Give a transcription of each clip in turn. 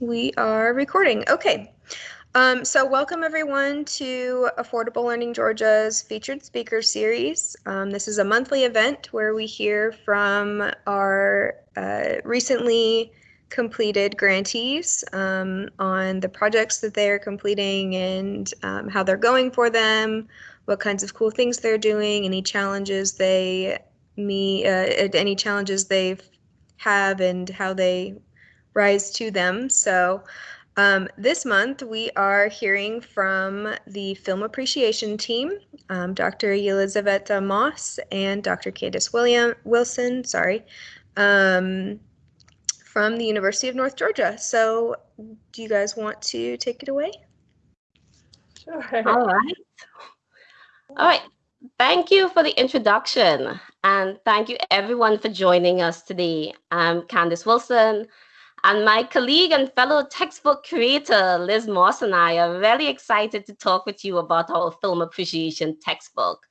We are recording. Okay. Um, so welcome everyone to Affordable Learning Georgia's featured speaker series. Um, this is a monthly event where we hear from our uh, recently completed grantees um, on the projects that they are completing and um, how they're going for them, what kinds of cool things they're doing, any challenges they me uh, any challenges they've have and how they rise to them. So um, this month, we are hearing from the Film Appreciation Team, um, Dr. Elizabeth Moss and Dr. Candace William Wilson, sorry, um, from the University of North Georgia. So do you guys want to take it away? Sure. All right. All right. Thank you for the introduction. And thank you everyone for joining us today. I'm Candace Wilson. And my colleague and fellow textbook creator, Liz Moss, and I are really excited to talk with you about our film appreciation textbook,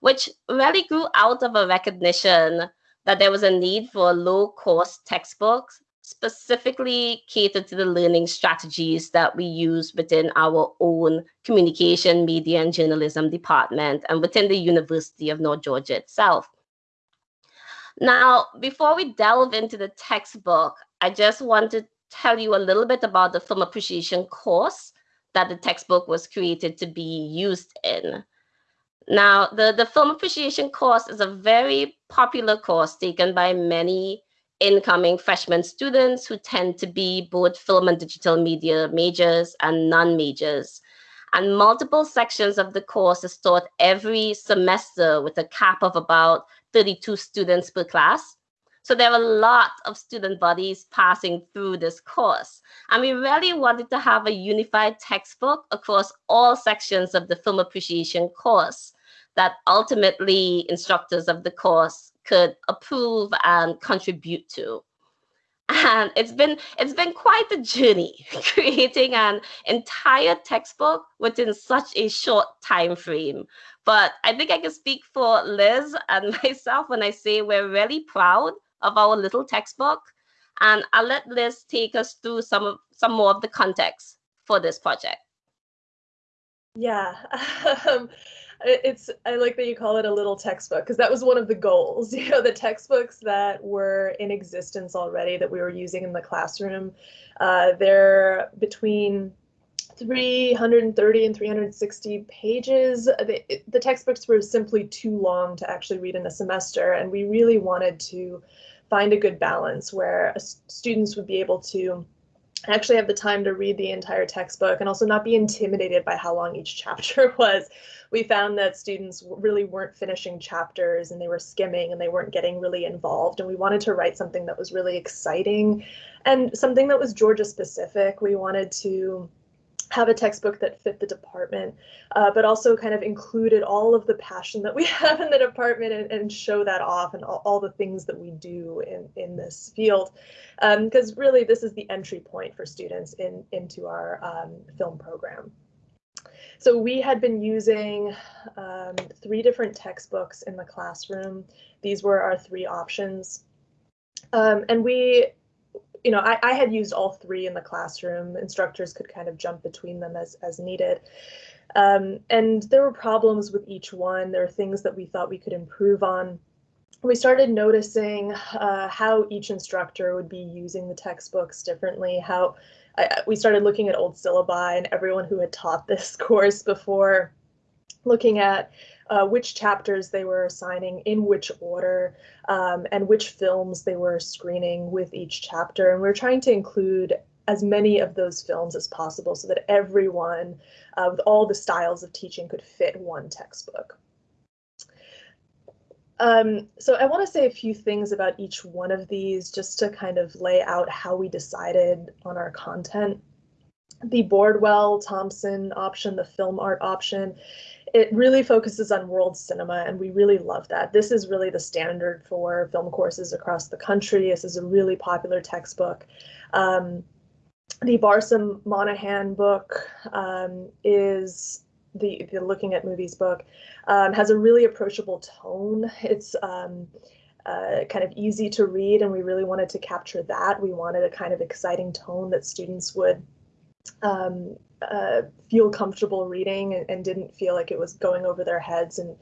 which really grew out of a recognition that there was a need for a low-cost textbooks specifically catered to the learning strategies that we use within our own communication, media, and journalism department and within the University of North Georgia itself. Now, before we delve into the textbook, I just want to tell you a little bit about the film appreciation course that the textbook was created to be used in. Now, the, the film appreciation course is a very popular course taken by many incoming freshman students who tend to be both film and digital media majors and non-majors. And multiple sections of the course is taught every semester with a cap of about 32 students per class. So there are a lot of student bodies passing through this course. And we really wanted to have a unified textbook across all sections of the film appreciation course that ultimately instructors of the course could approve and contribute to. And it's been it's been quite a journey creating an entire textbook within such a short time frame. But I think I can speak for Liz and myself when I say we're really proud of our little textbook. And I'll let Liz take us through some of some more of the context for this project. Yeah, um, it's I like that you call it a little textbook because that was one of the goals. You know, the textbooks that were in existence already that we were using in the classroom, uh, they're between 330 and 360 pages. The, the textbooks were simply too long to actually read in a semester, and we really wanted to find a good balance where students would be able to actually have the time to read the entire textbook and also not be intimidated by how long each chapter was. We found that students really weren't finishing chapters and they were skimming and they weren't getting really involved. And we wanted to write something that was really exciting and something that was Georgia specific. We wanted to have a textbook that fit the department, uh, but also kind of included all of the passion that we have in the department and, and show that off and all, all, the things that we do in, in this field. Because um, really, this is the entry point for students in, into our um, film program. So we had been using um, three different textbooks in the classroom. These were our three options. Um, and we you know, I, I had used all three in the classroom. Instructors could kind of jump between them as, as needed. Um, and there were problems with each one. There are things that we thought we could improve on. We started noticing uh, how each instructor would be using the textbooks differently, how I, we started looking at old syllabi and everyone who had taught this course before, looking at uh, which chapters they were assigning in which order um, and which films they were screening with each chapter. And we are trying to include as many of those films as possible so that everyone uh, with all the styles of teaching could fit one textbook. Um, so I want to say a few things about each one of these just to kind of lay out how we decided on our content. The Bordwell Thompson option, the film art option, it really focuses on world cinema, and we really love that. This is really the standard for film courses across the country. This is a really popular textbook. Um, the Barsam Monahan book um, is the, the Looking at Movies book, um, has a really approachable tone. It's um, uh, kind of easy to read, and we really wanted to capture that. We wanted a kind of exciting tone that students would um, uh, feel comfortable reading and, and, didn't feel like it was going over their heads and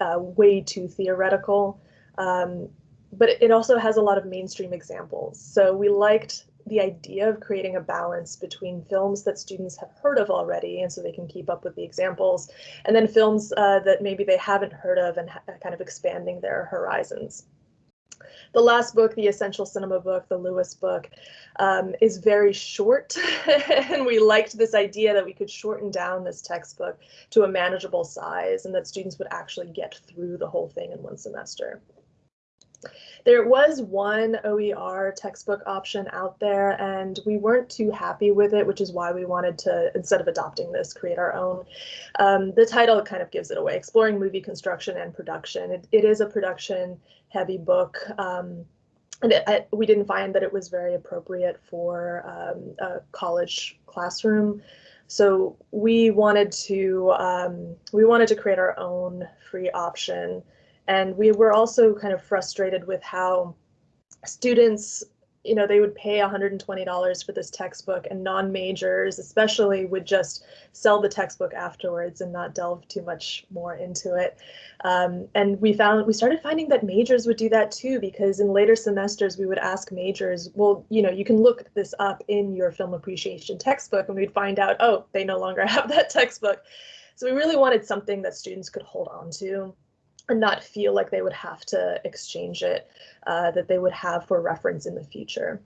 uh, way too theoretical. Um, but it also has a lot of mainstream examples. So we liked the idea of creating a balance between films that students have heard of already and so they can keep up with the examples and then films uh, that maybe they haven't heard of and kind of expanding their horizons the last book, the Essential Cinema book, the Lewis book, um, is very short. and we liked this idea that we could shorten down this textbook to a manageable size and that students would actually get through the whole thing in one semester. There was one OER textbook option out there and we weren't too happy with it, which is why we wanted to, instead of adopting this, create our own. Um, the title kind of gives it away, Exploring Movie Construction and Production. it, it is a production heavy book. Um, and it, I, we didn't find that it was very appropriate for um, a college classroom. So we wanted to um, we wanted to create our own free option and we were also kind of frustrated with how students, you know, they would pay $120 for this textbook and non-majors especially would just sell the textbook afterwards and not delve too much more into it. Um, and we found we started finding that majors would do that too because in later semesters we would ask majors, well, you know, you can look this up in your film appreciation textbook and we'd find out, oh, they no longer have that textbook. So we really wanted something that students could hold on to and not feel like they would have to exchange it, uh, that they would have for reference in the future.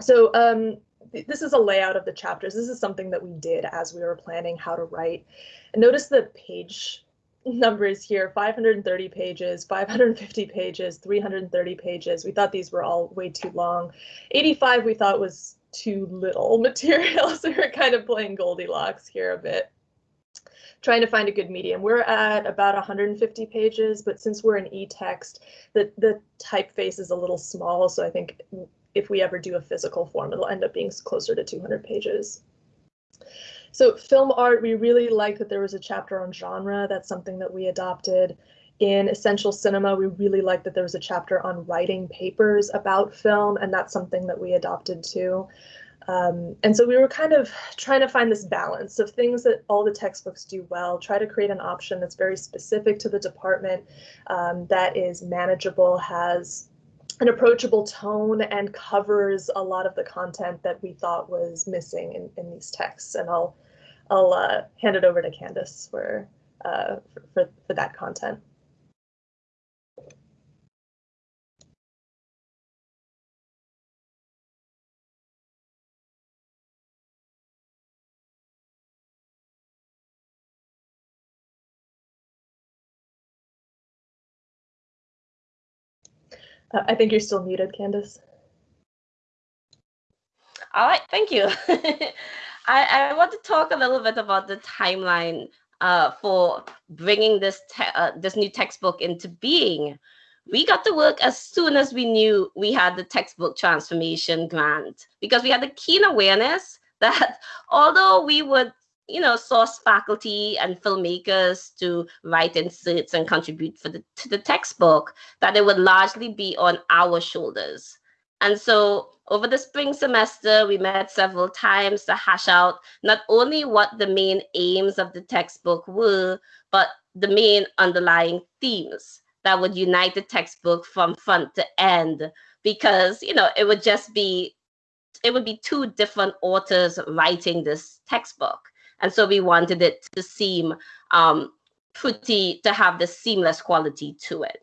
So um, th this is a layout of the chapters. This is something that we did as we were planning how to write. And notice the page numbers here, 530 pages, 550 pages, 330 pages. We thought these were all way too long. 85 we thought was too little material, so we are kind of playing Goldilocks here a bit trying to find a good medium. We're at about 150 pages, but since we're in e-text, the, the typeface is a little small. So I think if we ever do a physical form, it'll end up being closer to 200 pages. So film art, we really liked that there was a chapter on genre. That's something that we adopted. In Essential Cinema, we really liked that there was a chapter on writing papers about film, and that's something that we adopted too. Um, and so we were kind of trying to find this balance of things that all the textbooks do well, try to create an option that's very specific to the department, um, that is manageable, has an approachable tone, and covers a lot of the content that we thought was missing in, in these texts. And I'll, I'll uh, hand it over to Candace for, uh, for, for that content. Uh, I think you're still muted, Candace. All right, thank you. I, I want to talk a little bit about the timeline uh, for bringing this uh, this new textbook into being. We got to work as soon as we knew we had the textbook transformation grant because we had a keen awareness that although we would you know, source faculty and filmmakers to write inserts and contribute for the, to the textbook, that it would largely be on our shoulders. And so over the spring semester, we met several times to hash out not only what the main aims of the textbook were, but the main underlying themes that would unite the textbook from front to end, because, you know, it would just be, it would be two different authors writing this textbook. And so we wanted it to seem um, pretty, to have the seamless quality to it.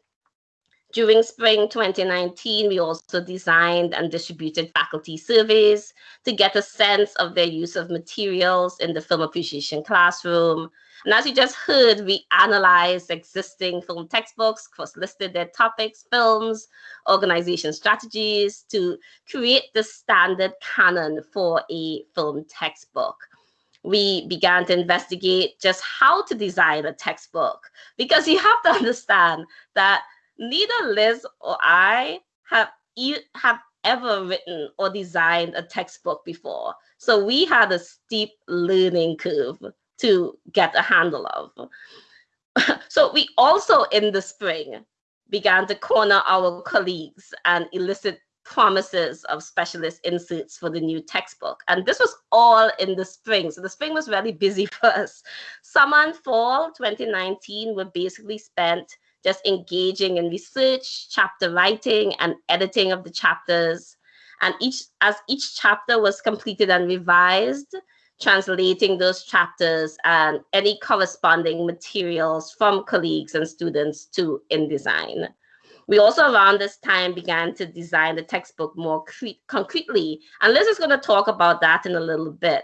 During spring 2019, we also designed and distributed faculty surveys to get a sense of their use of materials in the film appreciation classroom. And as you just heard, we analyzed existing film textbooks, cross-listed their topics, films, organization strategies to create the standard canon for a film textbook we began to investigate just how to design a textbook because you have to understand that neither Liz or I have e have ever written or designed a textbook before. So we had a steep learning curve to get a handle of. so we also in the spring began to corner our colleagues and elicit promises of specialist inserts for the new textbook. And this was all in the spring. So the spring was really busy for us. Summer and fall 2019 were basically spent just engaging in research, chapter writing, and editing of the chapters. And each as each chapter was completed and revised, translating those chapters and any corresponding materials from colleagues and students to InDesign. We also around this time began to design the textbook more concretely. And Liz is going to talk about that in a little bit.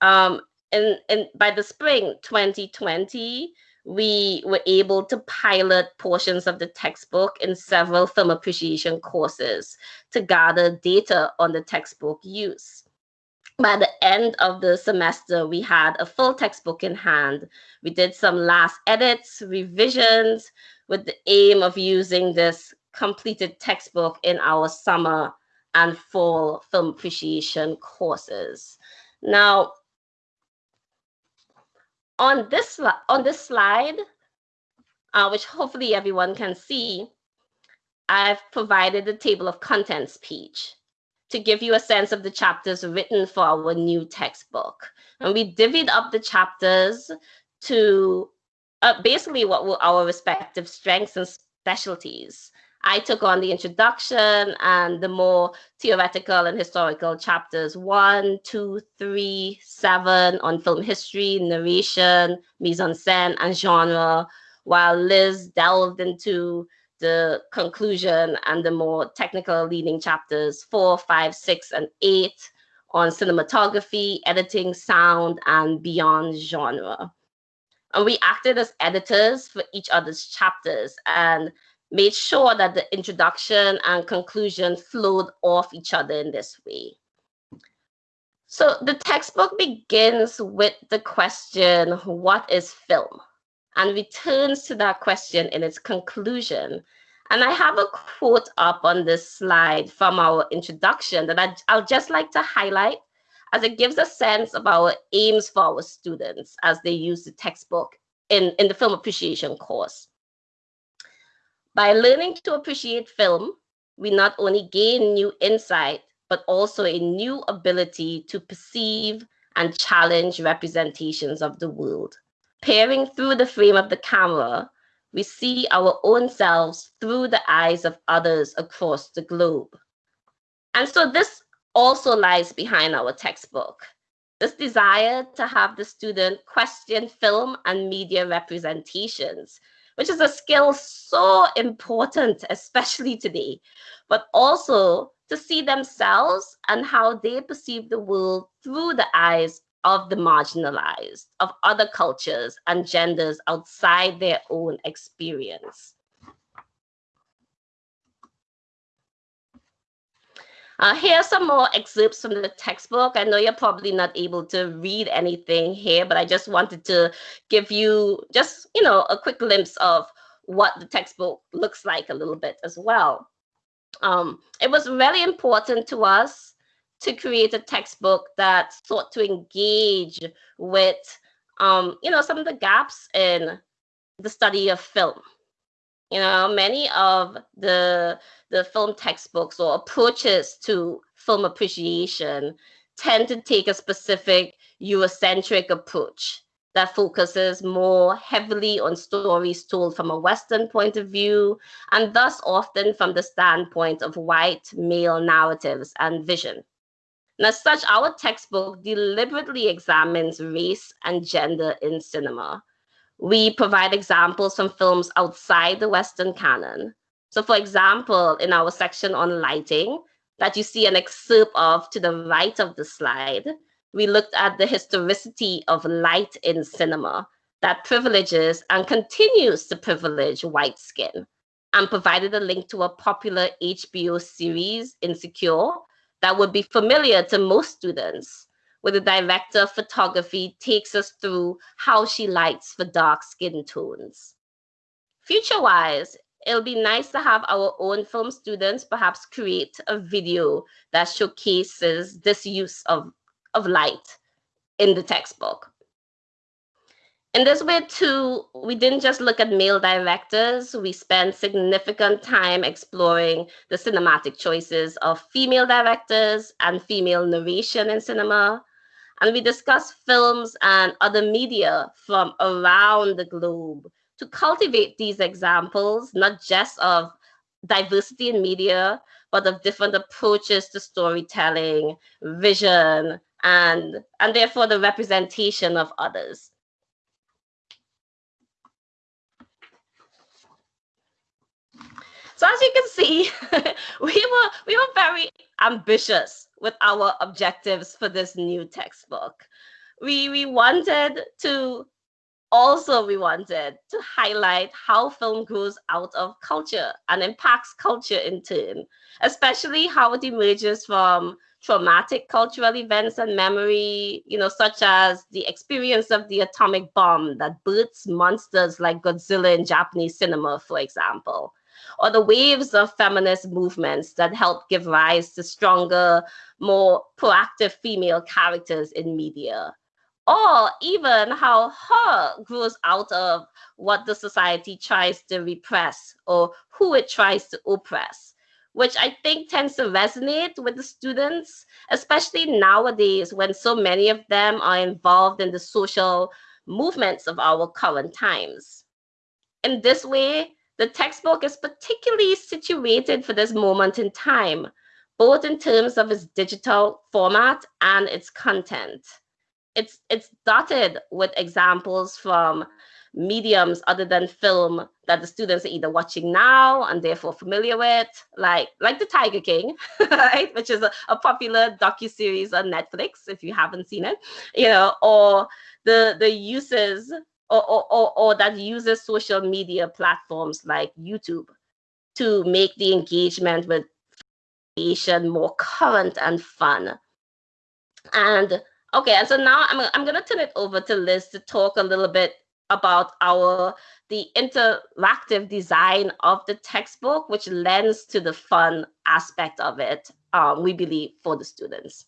Um, and, and by the spring 2020, we were able to pilot portions of the textbook in several film appreciation courses to gather data on the textbook use. By the end of the semester, we had a full textbook in hand. We did some last edits, revisions, with the aim of using this completed textbook in our summer and fall film appreciation courses. Now, on this, on this slide, uh, which hopefully everyone can see, I've provided the table of contents page to give you a sense of the chapters written for our new textbook. And we divvied up the chapters to uh, basically what were our respective strengths and specialties. I took on the introduction and the more theoretical and historical chapters one, two, three, seven on film history, narration, mise en scène, and genre, while Liz delved into the conclusion and the more technical leading chapters four, five, six, and eight on cinematography, editing, sound, and beyond genre. And we acted as editors for each other's chapters and made sure that the introduction and conclusion flowed off each other in this way. So the textbook begins with the question, what is film? And returns to that question in its conclusion. And I have a quote up on this slide from our introduction that I, I'll just like to highlight as it gives a sense of our aims for our students as they use the textbook in, in the film appreciation course. By learning to appreciate film, we not only gain new insight, but also a new ability to perceive and challenge representations of the world. Peering through the frame of the camera, we see our own selves through the eyes of others across the globe. And so this also lies behind our textbook. This desire to have the student question film and media representations, which is a skill so important, especially today, but also to see themselves and how they perceive the world through the eyes of the marginalized, of other cultures and genders outside their own experience. Uh, here are some more excerpts from the textbook. I know you're probably not able to read anything here, but I just wanted to give you just, you know, a quick glimpse of what the textbook looks like a little bit as well. Um, it was really important to us to create a textbook that sought to engage with, um, you know, some of the gaps in the study of film. You know, many of the the film textbooks or approaches to film appreciation tend to take a specific Eurocentric approach that focuses more heavily on stories told from a Western point of view, and thus often from the standpoint of white male narratives and vision. And as such, our textbook deliberately examines race and gender in cinema we provide examples from films outside the Western canon. So for example, in our section on lighting that you see an excerpt of to the right of the slide, we looked at the historicity of light in cinema that privileges and continues to privilege white skin and provided a link to a popular HBO series, Insecure, that would be familiar to most students where the director of photography takes us through how she lights for dark skin tones. Future-wise, it'll be nice to have our own film students perhaps create a video that showcases this use of, of light in the textbook. In this way, too, we didn't just look at male directors. We spent significant time exploring the cinematic choices of female directors and female narration in cinema. And we discussed films and other media from around the globe to cultivate these examples, not just of diversity in media, but of different approaches to storytelling, vision, and, and therefore the representation of others. So as you can see, we were we were very ambitious with our objectives for this new textbook. We we wanted to also we wanted to highlight how film grows out of culture and impacts culture in turn, especially how it emerges from traumatic cultural events and memory, you know, such as the experience of the atomic bomb that births monsters like Godzilla in Japanese cinema, for example or the waves of feminist movements that help give rise to stronger, more proactive female characters in media. Or even how horror grows out of what the society tries to repress or who it tries to oppress, which I think tends to resonate with the students, especially nowadays when so many of them are involved in the social movements of our current times. In this way, the textbook is particularly situated for this moment in time, both in terms of its digital format and its content. It's, it's dotted with examples from mediums other than film that the students are either watching now and therefore familiar with, like like The Tiger King, right, which is a, a popular docu-series on Netflix if you haven't seen it, you know, or the the uses or, or, or, that uses social media platforms like YouTube to make the engagement with creation more current and fun. And okay, and so now I'm, I'm gonna turn it over to Liz to talk a little bit about our the interactive design of the textbook, which lends to the fun aspect of it, um, we believe, for the students.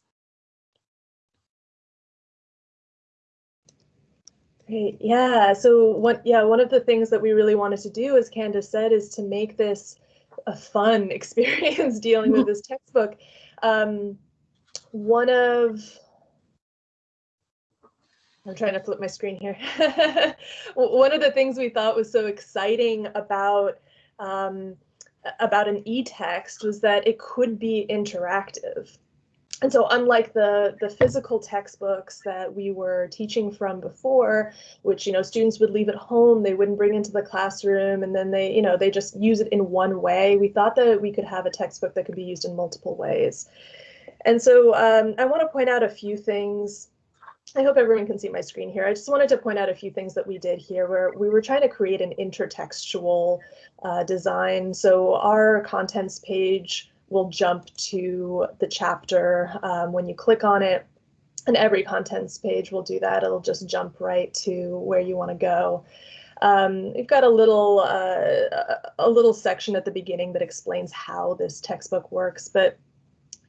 Great. Yeah. So one yeah, one of the things that we really wanted to do, as Candace said, is to make this a fun experience dealing with this textbook. Um, one of I'm trying to flip my screen here. one of the things we thought was so exciting about um, about an e-text was that it could be interactive and so unlike the the physical textbooks that we were teaching from before which you know students would leave at home they wouldn't bring into the classroom and then they you know they just use it in one way we thought that we could have a textbook that could be used in multiple ways and so um, i want to point out a few things I hope everyone can see my screen here. I just wanted to point out a few things that we did here where we were trying to create an intertextual uh, design. So our contents page will jump to the chapter um, when you click on it. And every contents page will do that. It'll just jump right to where you want to go. Um, we've got a little uh, a little section at the beginning that explains how this textbook works, but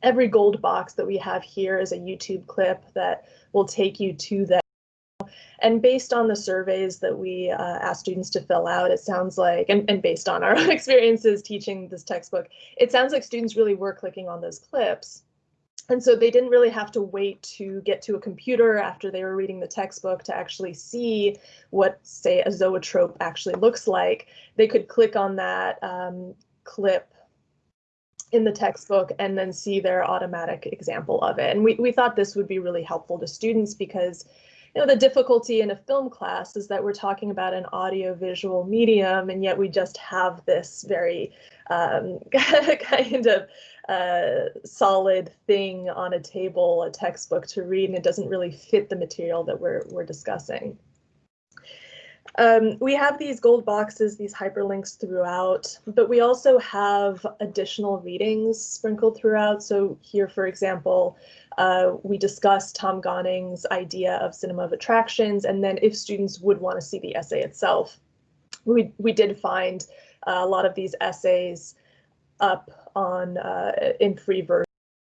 every gold box that we have here is a YouTube clip that will take you to that and based on the surveys that we uh, asked students to fill out, it sounds like, and, and based on our own experiences teaching this textbook, it sounds like students really were clicking on those clips. And so they didn't really have to wait to get to a computer after they were reading the textbook to actually see what, say, a zoetrope actually looks like. They could click on that um, clip in the textbook and then see their automatic example of it. And we, we thought this would be really helpful to students because you know, the difficulty in a film class is that we're talking about an audio-visual medium, and yet we just have this very um, kind of uh, solid thing on a table, a textbook to read, and it doesn't really fit the material that we're, we're discussing. Um, we have these gold boxes, these hyperlinks throughout, but we also have additional readings sprinkled throughout. So here, for example, uh, we discussed Tom Gunning's idea of cinema of attractions, and then if students would want to see the essay itself, we, we did find uh, a lot of these essays up on uh, in free version,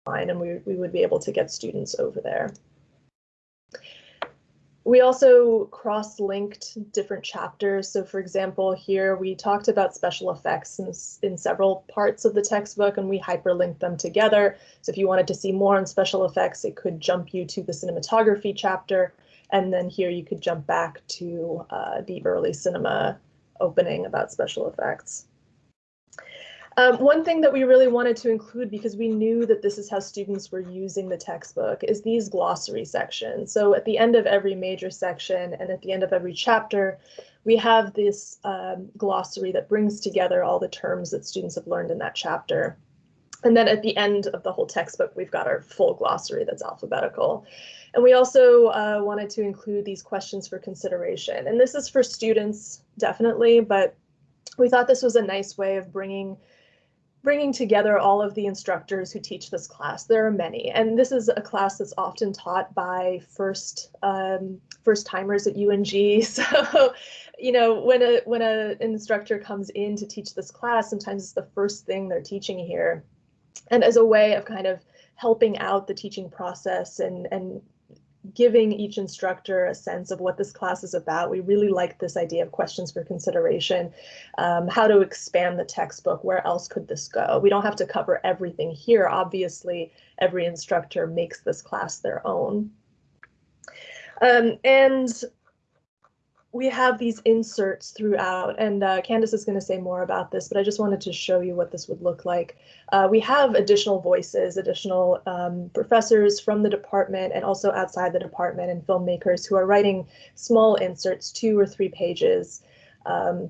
and we, we would be able to get students over there. We also cross-linked different chapters. So for example, here we talked about special effects in, in several parts of the textbook and we hyperlinked them together. So if you wanted to see more on special effects, it could jump you to the cinematography chapter. And then here you could jump back to uh, the early cinema opening about special effects. Um, one thing that we really wanted to include because we knew that this is how students were using the textbook is these glossary sections. So at the end of every major section and at the end of every chapter, we have this um, glossary that brings together all the terms that students have learned in that chapter. And then at the end of the whole textbook, we've got our full glossary that's alphabetical. And we also uh, wanted to include these questions for consideration. And this is for students, definitely, but we thought this was a nice way of bringing bringing together all of the instructors who teach this class. There are many, and this is a class that's often taught by first um, first timers at UNG. So, you know, when a when an instructor comes in to teach this class, sometimes it's the first thing they're teaching here, and as a way of kind of helping out the teaching process and and giving each instructor a sense of what this class is about. We really like this idea of questions for consideration, um, how to expand the textbook, where else could this go? We don't have to cover everything here. Obviously, every instructor makes this class their own. Um, and we have these inserts throughout, and uh, Candace is going to say more about this, but I just wanted to show you what this would look like. Uh, we have additional voices, additional um, professors from the department and also outside the department and filmmakers who are writing small inserts, two or three pages. Um,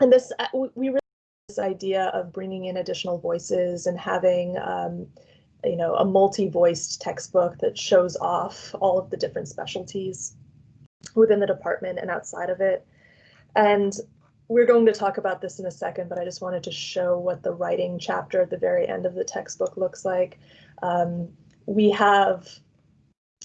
and this, uh, we really this idea of bringing in additional voices and having um, you know, a multi-voiced textbook that shows off all of the different specialties within the department and outside of it. And we're going to talk about this in a second, but I just wanted to show what the writing chapter at the very end of the textbook looks like. Um, we have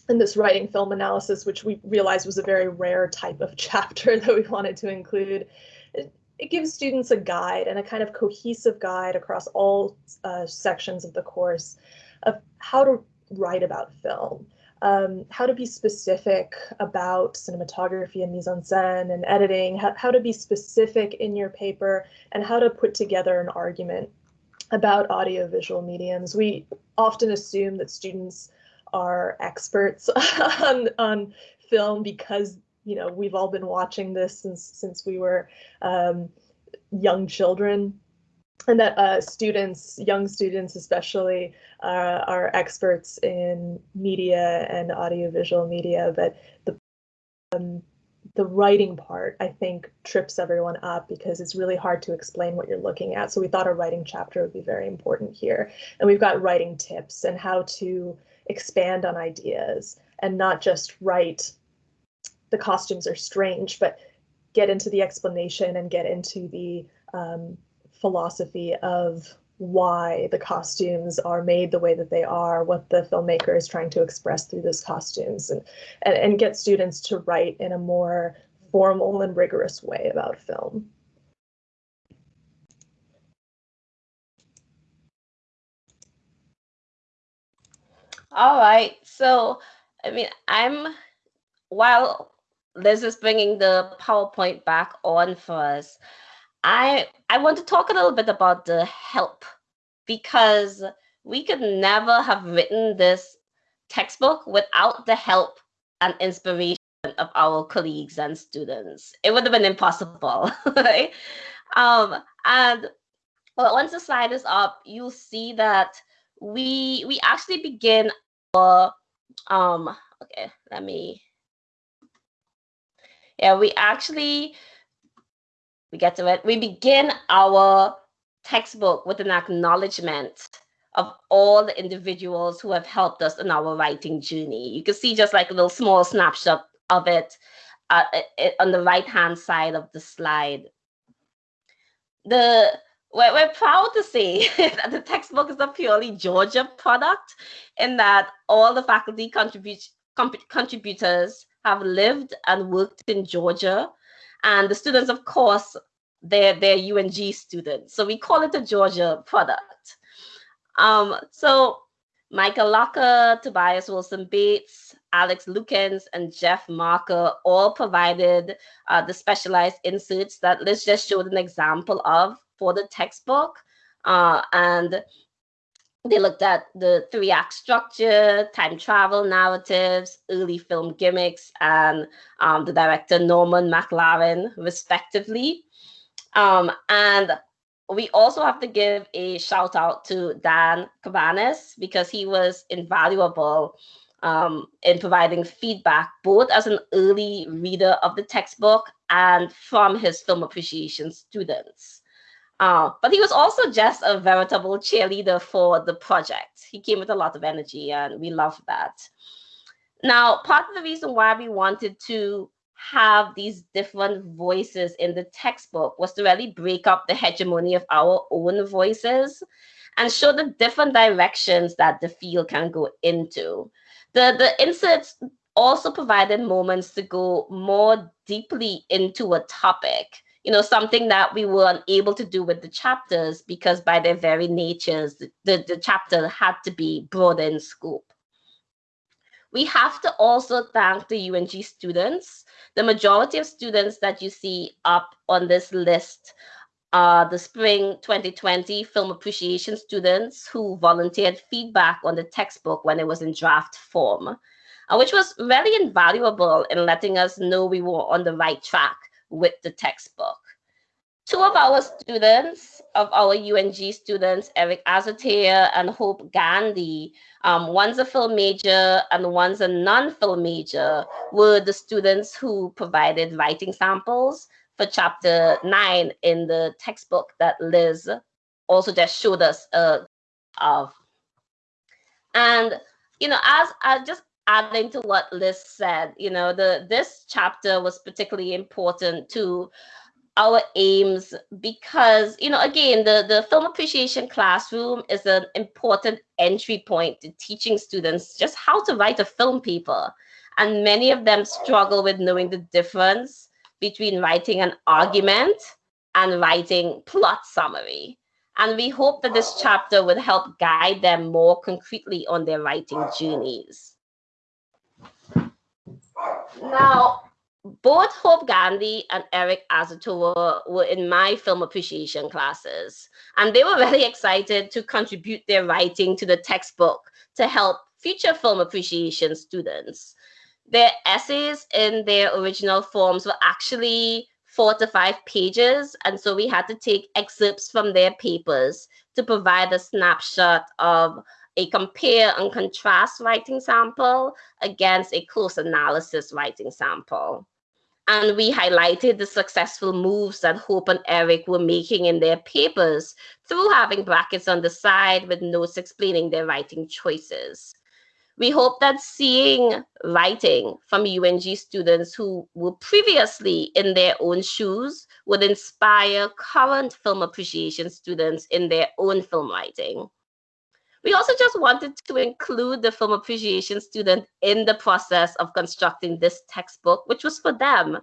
in this writing film analysis, which we realized was a very rare type of chapter that we wanted to include. It, gives students a guide and a kind of cohesive guide across all uh, sections of the course of how to write about film um, how to be specific about cinematography and mise-en-scène and editing, how, how to be specific in your paper, and how to put together an argument about audiovisual mediums. We often assume that students are experts on, on film because you know we've all been watching this since since we were um, young children and that uh, students, young students especially, uh, are experts in media and audiovisual media, but the um, the writing part, I think, trips everyone up because it's really hard to explain what you're looking at. So we thought a writing chapter would be very important here. And we've got writing tips and how to expand on ideas and not just write the costumes are strange, but get into the explanation and get into the um, philosophy of why the costumes are made the way that they are, what the filmmaker is trying to express through those costumes, and, and, and get students to write in a more formal and rigorous way about film. All right. So, I mean, I'm, while Liz is bringing the PowerPoint back on for us, I I want to talk a little bit about the help because we could never have written this textbook without the help and inspiration of our colleagues and students. It would have been impossible, right? Um, and well, once the slide is up, you'll see that we we actually begin our um okay, let me yeah, we actually we get to it. We begin our textbook with an acknowledgement of all the individuals who have helped us in our writing journey. You can see just like a little small snapshot of it, uh, it on the right hand side of the slide. The we're, we're proud to say that the textbook is a purely Georgia product in that all the faculty contribute, contributors have lived and worked in Georgia and the students, of course, they're, they're UNG students. So we call it a Georgia product. Um, so Michael Locker, Tobias Wilson Bates, Alex Lukens and Jeff Marker all provided uh, the specialized inserts that Liz just showed an example of for the textbook. Uh, and they looked at the three act structure, time travel narratives, early film gimmicks, and um, the director Norman McLaren, respectively. Um, and we also have to give a shout out to Dan Cabanas because he was invaluable um, in providing feedback, both as an early reader of the textbook and from his film appreciation students. Uh, but he was also just a veritable cheerleader for the project. He came with a lot of energy, and we love that. Now, part of the reason why we wanted to have these different voices in the textbook was to really break up the hegemony of our own voices and show the different directions that the field can go into. The, the inserts also provided moments to go more deeply into a topic you know, something that we were unable to do with the chapters because by their very natures, the, the, chapter had to be broader in scope. We have to also thank the UNG students. The majority of students that you see up on this list are the spring 2020 film appreciation students who volunteered feedback on the textbook when it was in draft form, uh, which was really invaluable in letting us know we were on the right track with the textbook. Two of our students, of our UNG students, Eric Azotea and Hope Gandhi, um, one's a film major and one's a non-film major, were the students who provided writing samples for chapter nine in the textbook that Liz also just showed us uh, of. And, you know, as I just adding to what Liz said, you know, the this chapter was particularly important to our aims because, you know, again, the, the film appreciation classroom is an important entry point to teaching students just how to write a film paper. And many of them struggle with knowing the difference between writing an argument and writing plot summary. And we hope that this chapter would help guide them more concretely on their writing journeys. Now, both Hope Gandhi and Eric Azotoa were in my film appreciation classes, and they were very excited to contribute their writing to the textbook to help future film appreciation students. Their essays in their original forms were actually four to five pages, and so we had to take excerpts from their papers to provide a snapshot of a compare and contrast writing sample against a close analysis writing sample. And we highlighted the successful moves that Hope and Eric were making in their papers through having brackets on the side with notes explaining their writing choices. We hope that seeing writing from UNG students who were previously in their own shoes would inspire current film appreciation students in their own film writing. We also just wanted to include the film appreciation student in the process of constructing this textbook, which was for them.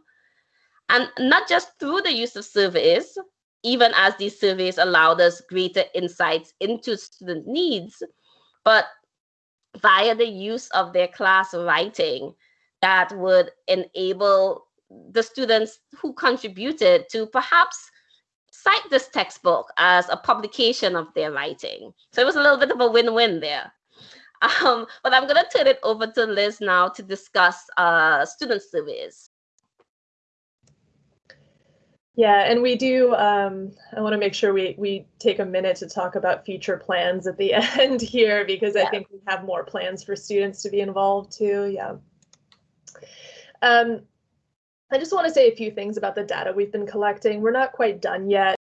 And not just through the use of surveys, even as these surveys allowed us greater insights into student needs, but via the use of their class writing that would enable the students who contributed to perhaps cite this textbook as a publication of their writing. So it was a little bit of a win-win there. Um, but I'm going to turn it over to Liz now to discuss uh, student surveys. Yeah, and we do, um, I want to make sure we, we take a minute to talk about future plans at the end here, because yeah. I think we have more plans for students to be involved too, yeah. Um, I just want to say a few things about the data we've been collecting. We're not quite done yet.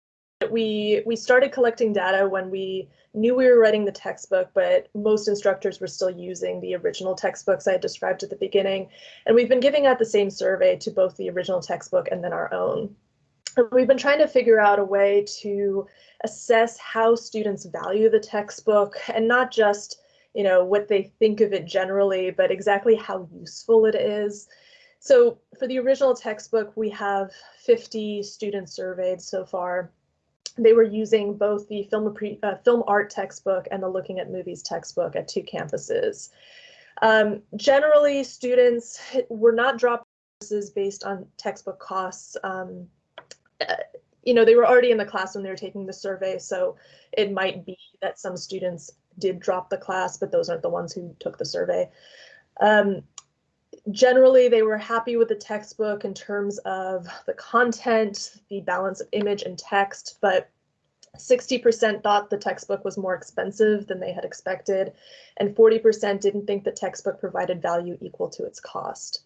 We we started collecting data when we knew we were writing the textbook, but most instructors were still using the original textbooks I described at the beginning. And we've been giving out the same survey to both the original textbook and then our own. And we've been trying to figure out a way to assess how students value the textbook and not just you know what they think of it generally, but exactly how useful it is. So for the original textbook, we have 50 students surveyed so far they were using both the film, uh, film art textbook and the looking at movies textbook at two campuses. Um, generally, students were not dropped based on textbook costs. Um, uh, you know, they were already in the class when they were taking the survey, so it might be that some students did drop the class, but those aren't the ones who took the survey. Um, generally, they were happy with the textbook in terms of the content, the balance of image and text, but 60% thought the textbook was more expensive than they had expected, and 40% didn't think the textbook provided value equal to its cost.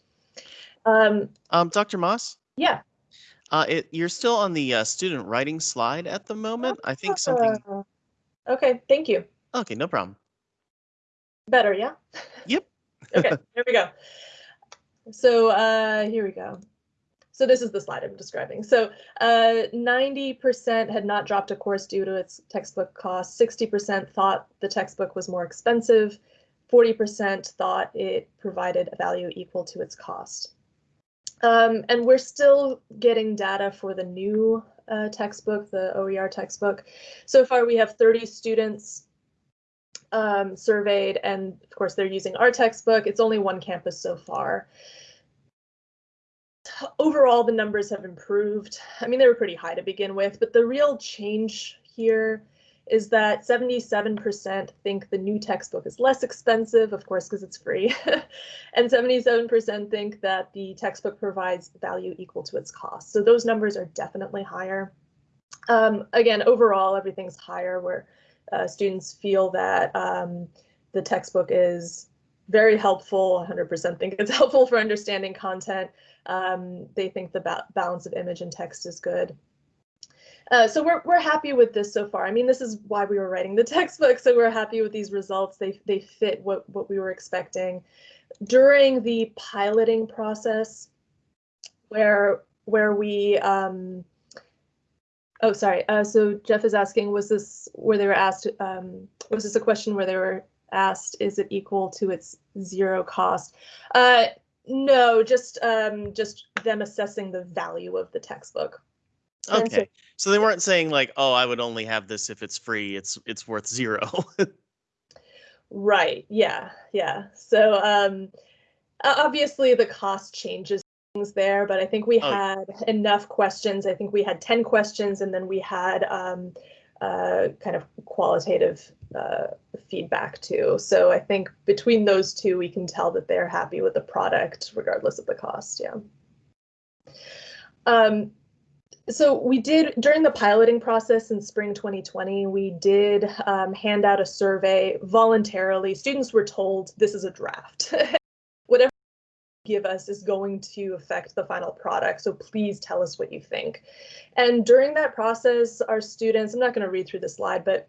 Um, um, Dr. Moss? Yeah. Uh, it, you're still on the uh, student writing slide at the moment. I think something. Uh, okay, thank you. Okay, no problem. Better, yeah? Yep. okay, here we go. So uh, here we go. So this is the slide I'm describing. So 90% uh, had not dropped a course due to its textbook cost. 60% thought the textbook was more expensive. 40% thought it provided a value equal to its cost. Um, and we're still getting data for the new uh, textbook, the OER textbook. So far, we have 30 students um, surveyed, and of course, they're using our textbook. It's only one campus so far. Overall, the numbers have improved. I mean, they were pretty high to begin with, but the real change here is that 77% think the new textbook is less expensive, of course, because it's free, and 77% think that the textbook provides value equal to its cost. So those numbers are definitely higher. Um, again, overall, everything's higher where uh, students feel that um, the textbook is very helpful, 100% think it's helpful for understanding content. Um, they think the ba balance of image and text is good. Uh, so we're, we're happy with this so far. I mean, this is why we were writing the textbook, so we're happy with these results. They, they fit what, what we were expecting. During the piloting process, where, where we, um, oh, sorry, uh, so Jeff is asking, was this where they were asked, um, was this a question where they were asked, is it equal to its zero cost? Uh, no, just um, just them assessing the value of the textbook. Okay. So they weren't saying like, "Oh, I would only have this if it's free. It's it's worth zero. right. Yeah. Yeah. So um obviously the cost changes things there, but I think we oh. had enough questions. I think we had 10 questions and then we had um uh, kind of qualitative uh, feedback too. So I think between those two, we can tell that they're happy with the product regardless of the cost. Yeah. Um, so we did during the piloting process in spring 2020 we did um, hand out a survey voluntarily students were told this is a draft give us is going to affect the final product so please tell us what you think and during that process our students i'm not going to read through the slide but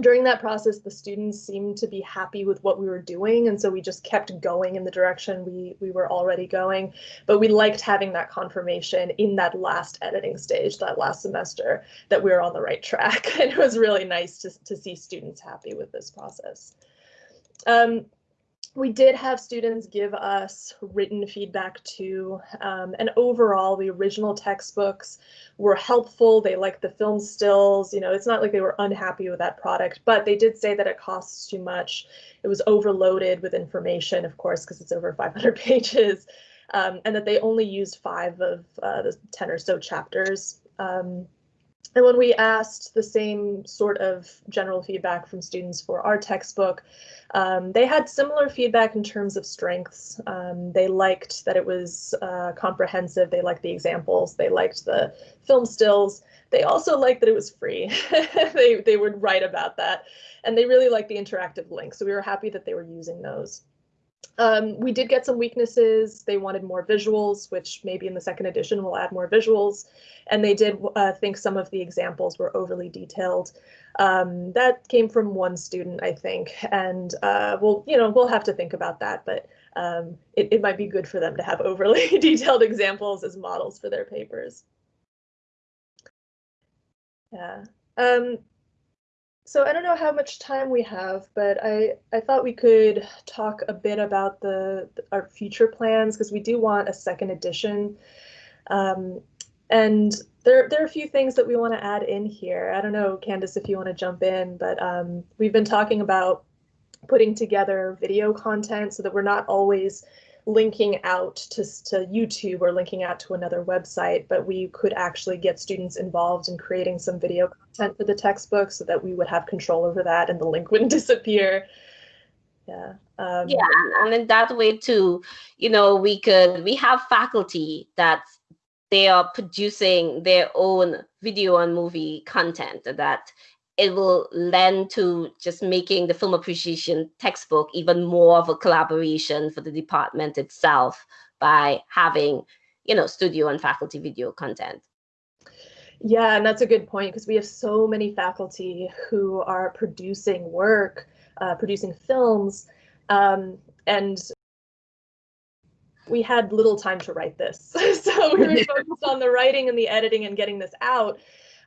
during that process, the students seemed to be happy with what we were doing. And so we just kept going in the direction we, we were already going. But we liked having that confirmation in that last editing stage, that last semester, that we were on the right track. And it was really nice to, to see students happy with this process. Um, we did have students give us written feedback too. Um, and overall, the original textbooks were helpful. They liked the film stills. You know, it's not like they were unhappy with that product, but they did say that it costs too much. It was overloaded with information, of course, because it's over 500 pages, um, and that they only used five of uh, the 10 or so chapters. Um, and when we asked the same sort of general feedback from students for our textbook, um, they had similar feedback in terms of strengths. Um, they liked that it was uh, comprehensive. They liked the examples. They liked the film stills. They also liked that it was free. they, they would write about that. And they really liked the interactive links. So we were happy that they were using those. Um, we did get some weaknesses. They wanted more visuals, which maybe in the second edition we'll add more visuals. And they did uh, think some of the examples were overly detailed. Um, that came from one student, I think, and uh, we'll, you know, we'll have to think about that. But um, it, it might be good for them to have overly detailed examples as models for their papers. Yeah. Um, so I don't know how much time we have, but I, I thought we could talk a bit about the, our future plans because we do want a second edition. Um, and there, there are a few things that we want to add in here. I don't know, Candace, if you want to jump in, but um, we've been talking about putting together video content so that we're not always linking out to, to YouTube or linking out to another website, but we could actually get students involved in creating some video content for the textbook so that we would have control over that and the link wouldn't disappear. Yeah. Um, yeah, and in that way too, you know, we could we have faculty that they are producing their own video and movie content that it will lend to just making the film appreciation textbook even more of a collaboration for the department itself by having, you know, studio and faculty video content. Yeah, and that's a good point because we have so many faculty who are producing work, uh, producing films, um, and we had little time to write this. so we were focused on the writing and the editing and getting this out.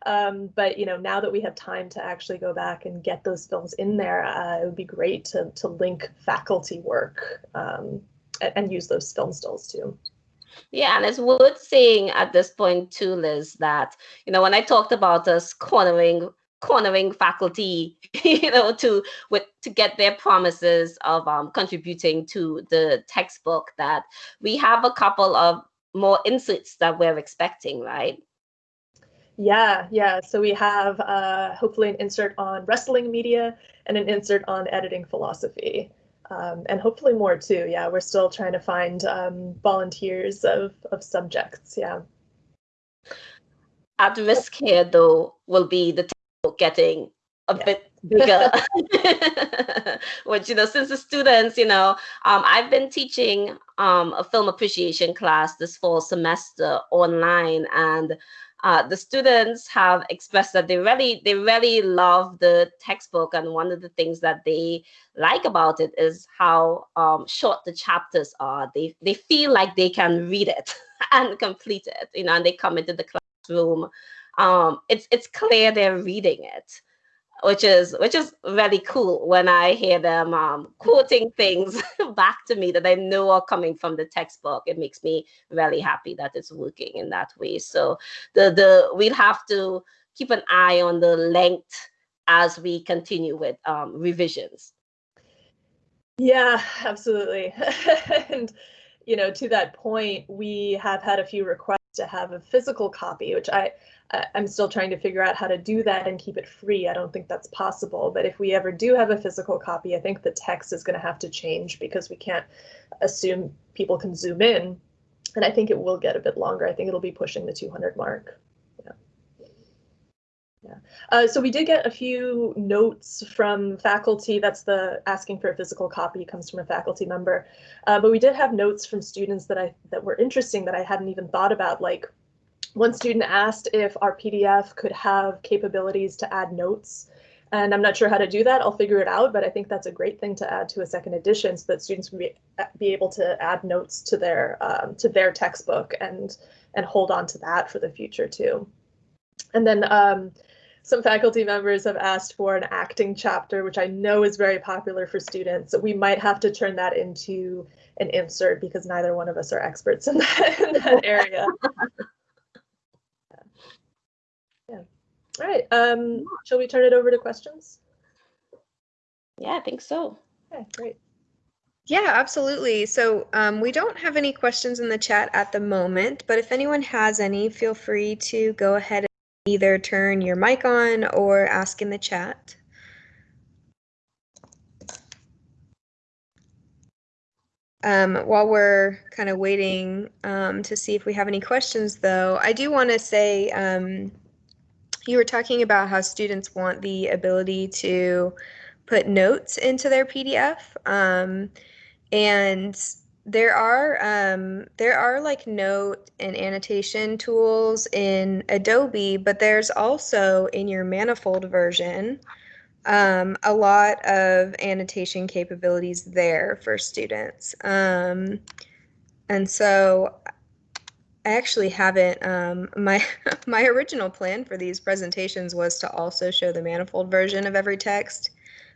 Um, but you know, now that we have time to actually go back and get those films in there, uh, it would be great to to link faculty work um, and, and, use those film stills too. Yeah, and it's worth saying at this point too, Liz, that you know when I talked about us cornering cornering faculty, you know, to with to get their promises of um, contributing to the textbook, that we have a couple of more inserts that we're expecting, right? Yeah, yeah. So we have uh, hopefully an insert on wrestling media and an insert on editing philosophy. Um, and hopefully more too. Yeah, we're still trying to find um, volunteers of, of subjects. Yeah. At risk here, though, will be the getting a yeah. bit bigger which you know since the students you know um, i've been teaching um, a film appreciation class this fall semester online and uh, the students have expressed that they really they really love the textbook and one of the things that they like about it is how um, short the chapters are. They they feel like they can read it and complete it you know and they come into the classroom. Um, it's it's clear they're reading it which is which is really cool when I hear them um, quoting things back to me that I know are coming from the textbook. It makes me really happy that it's working in that way. So the the we'll have to keep an eye on the length as we continue with um, revisions. Yeah, absolutely. and you know, to that point, we have had a few requests to have a physical copy, which I I'm still trying to figure out how to do that and keep it free. I don't think that's possible. But if we ever do have a physical copy, I think the text is going to have to change because we can't assume people can zoom in. And I think it will get a bit longer. I think it'll be pushing the 200 mark. Yeah. Uh, so we did get a few notes from faculty. That's the asking for a physical copy comes from a faculty member. Uh, but we did have notes from students that I that were interesting that I hadn't even thought about, like one student asked if our PDF could have capabilities to add notes. And I'm not sure how to do that. I'll figure it out, but I think that's a great thing to add to a second edition so that students can be, be able to add notes to their um, to their textbook and and hold on to that for the future too. And then um, some faculty members have asked for an acting chapter, which I know is very popular for students. So we might have to turn that into an insert because neither one of us are experts in that, in that area. Yeah. All right. Um, shall we turn it over to questions? Yeah, I think so. Okay, great. Yeah, absolutely. So um, we don't have any questions in the chat at the moment, but if anyone has any, feel free to go ahead and either turn your mic on or ask in the chat. Um, while we're kind of waiting um, to see if we have any questions, though, I do want to say um, you were talking about how students want the ability to put notes into their PDF. Um, and there are um, there are like note and annotation tools in Adobe, but there's also in your manifold version um, a lot of annotation capabilities there for students. Um, and so I actually haven't. Um, my my original plan for these presentations was to also show the manifold version of every text,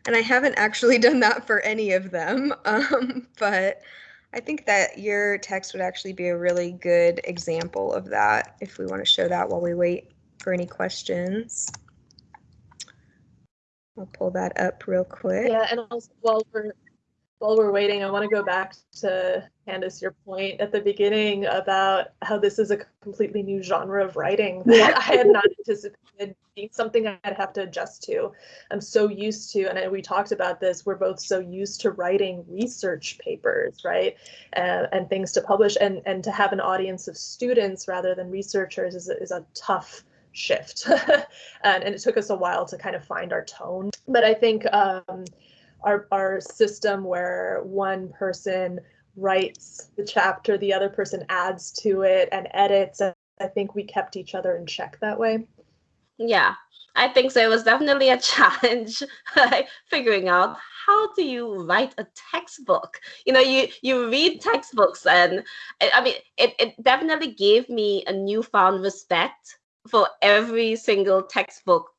and I haven't actually done that for any of them. Um, but I think that your text would actually be a really good example of that if we want to show that while we wait for any questions. I'll pull that up real quick. Yeah, and also while we're while we're waiting, I want to go back to Candace, your point at the beginning about how this is a completely new genre of writing that. I had not anticipated being something I'd have to adjust to. I'm so used to, and we talked about this, we're both so used to writing research papers, right? Uh, and things to publish, and, and to have an audience of students rather than researchers is, is a tough shift. and, and it took us a while to kind of find our tone. But I think um, our, our system where one person writes the chapter, the other person adds to it and edits. I think we kept each other in check that way. Yeah, I think so. It was definitely a challenge figuring out how do you write a textbook you know you you read textbooks and i mean it, it definitely gave me a newfound respect for every single textbook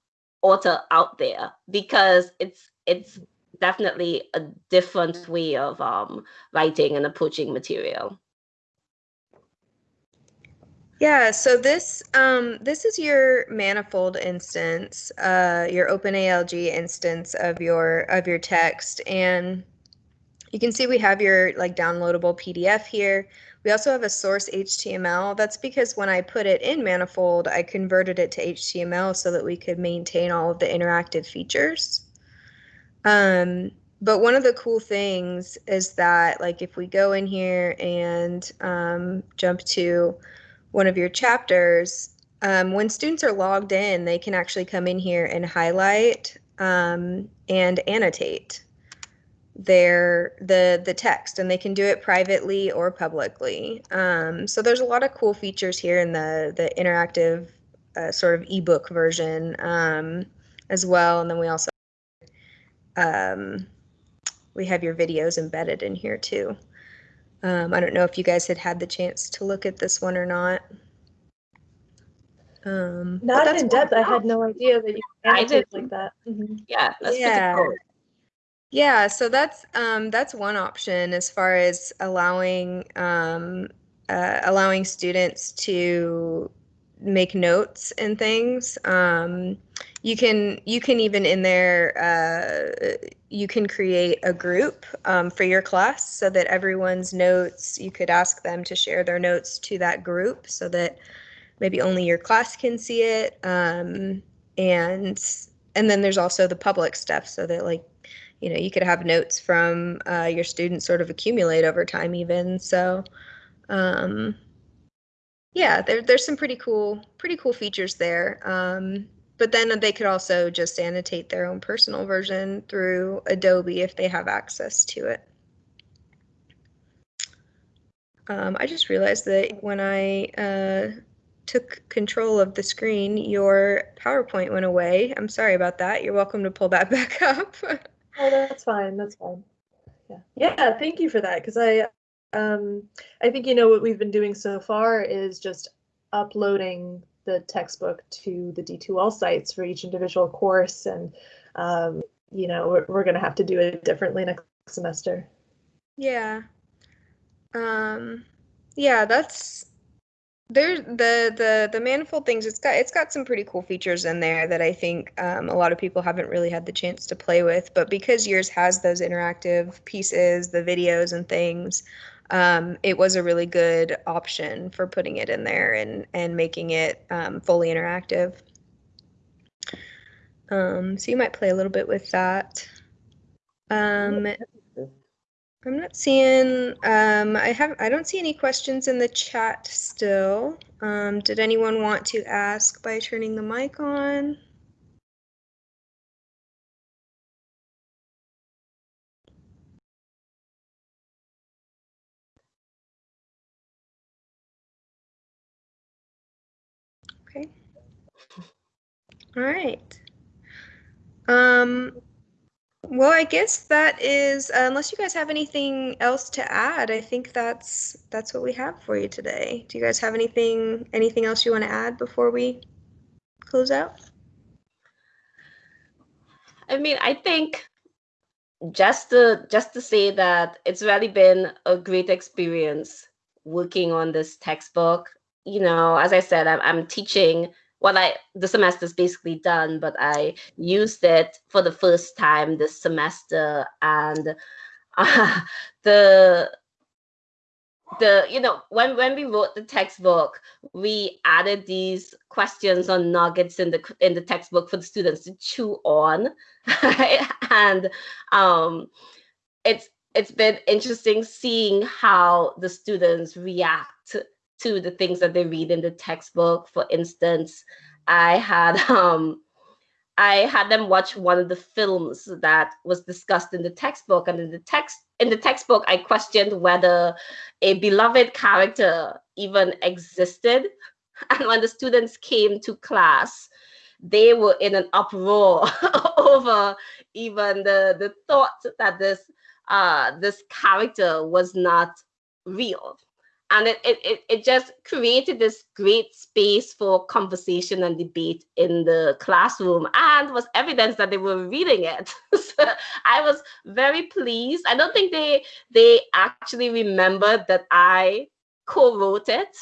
author out there because it's it's definitely a different way of um, writing and approaching material. Yeah, so this um, this is your manifold instance, uh, your OpenALG instance of your of your text, and you can see we have your like downloadable PDF here. We also have a source HTML. That's because when I put it in Manifold, I converted it to HTML so that we could maintain all of the interactive features. Um, but one of the cool things is that like if we go in here and um, jump to one of your chapters, um, when students are logged in, they can actually come in here and highlight um, and annotate their the the text and they can do it privately or publicly. Um, so there's a lot of cool features here in the the interactive uh, sort of ebook version um, as well and then we also um, we have your videos embedded in here too. Um, I don't know if you guys had had the chance to look at this one or not. Um, not in depth. I had no idea that you annotate like that. Mm-hmm. Yeah, yeah. Cool. Yeah, so that's um, that's one option as far as allowing um, uh, allowing students to make notes and things. Um, you can you can even in there uh, you can create a group um, for your class so that everyone's notes you could ask them to share their notes to that group so that maybe only your class can see it um, and and then there's also the public stuff so that like you know you could have notes from uh, your students sort of accumulate over time even so um, yeah there, there's some pretty cool pretty cool features there um, but then they could also just annotate their own personal version through Adobe if they have access to it. Um, I just realized that when I uh, took control of the screen, your PowerPoint went away. I'm sorry about that. You're welcome to pull that back up. oh, that's fine. That's fine. Yeah. Yeah. Thank you for that. Because I, um, I think you know what we've been doing so far is just uploading the textbook to the D2L sites for each individual course. And, um, you know, we're, we're going to have to do it differently next semester. Yeah. Um, yeah, that's there the the the manifold things it's got it's got some pretty cool features in there that i think um, a lot of people haven't really had the chance to play with but because yours has those interactive pieces the videos and things um, it was a really good option for putting it in there and and making it um, fully interactive. Um, so you might play a little bit with that. Um, I'm not seeing. Um, I have. I don't see any questions in the chat still. Um, did anyone want to ask by turning the mic on? All right. Um, well, I guess that is, uh, unless you guys have anything else to add, I think that's that's what we have for you today. Do you guys have anything anything else you want to add before we close out? I mean, I think just to just to say that it's really been a great experience working on this textbook you know, as I said, I'm, I'm teaching what I the semester is basically done, but I used it for the first time this semester, and uh, the the you know when when we wrote the textbook we added these questions or nuggets in the in the textbook for the students to chew on and um it's it's been interesting seeing how the students react to the things that they read in the textbook. For instance i had um I had them watch one of the films that was discussed in the textbook, and in the text in the textbook, I questioned whether a beloved character even existed. And when the students came to class, they were in an uproar over even the the thought that this uh, this character was not real and it, it, it just created this great space for conversation and debate in the classroom and was evidence that they were reading it. So i was very pleased. I don't think they they actually remembered that i co-wrote it.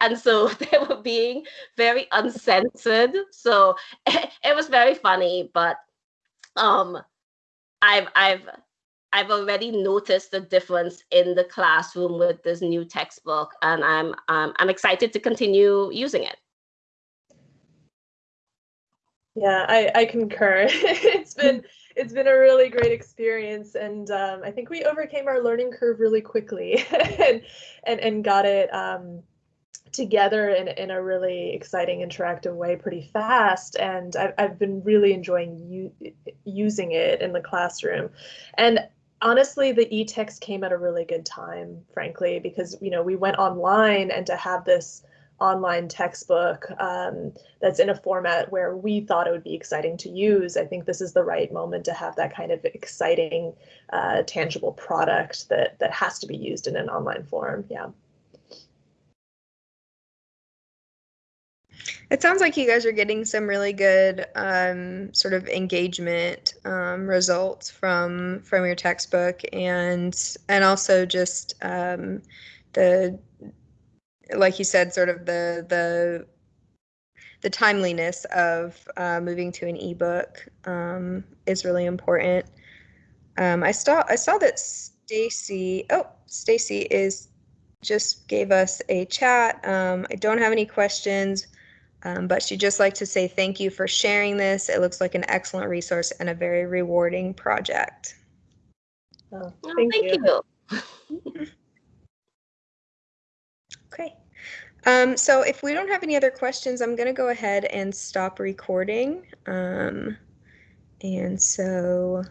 And so they were being very uncensored. So it, it was very funny but um i've i've I've already noticed the difference in the classroom with this new textbook, and I'm um, I'm excited to continue using it. Yeah, I, I concur. it's been it's been a really great experience, and um, I think we overcame our learning curve really quickly, and and and got it um, together in in a really exciting, interactive way pretty fast. And I've I've been really enjoying using it in the classroom, and honestly the e-text came at a really good time frankly because you know we went online and to have this online textbook um, that's in a format where we thought it would be exciting to use i think this is the right moment to have that kind of exciting uh, tangible product that that has to be used in an online form. Yeah It sounds like you guys are getting some really good um, sort of engagement um, results from from your textbook, and and also just um, the like you said, sort of the the the timeliness of uh, moving to an ebook um, is really important. Um, I saw I saw that Stacy. Oh, Stacy is just gave us a chat. Um, I don't have any questions. Um, but she'd just like to say thank you for sharing this. It looks like an excellent resource and a very rewarding project. oh, Oh, thank, thank you. you. Okay. Um, so if we don't have any other questions, I'm going to go ahead and stop recording. Um, and so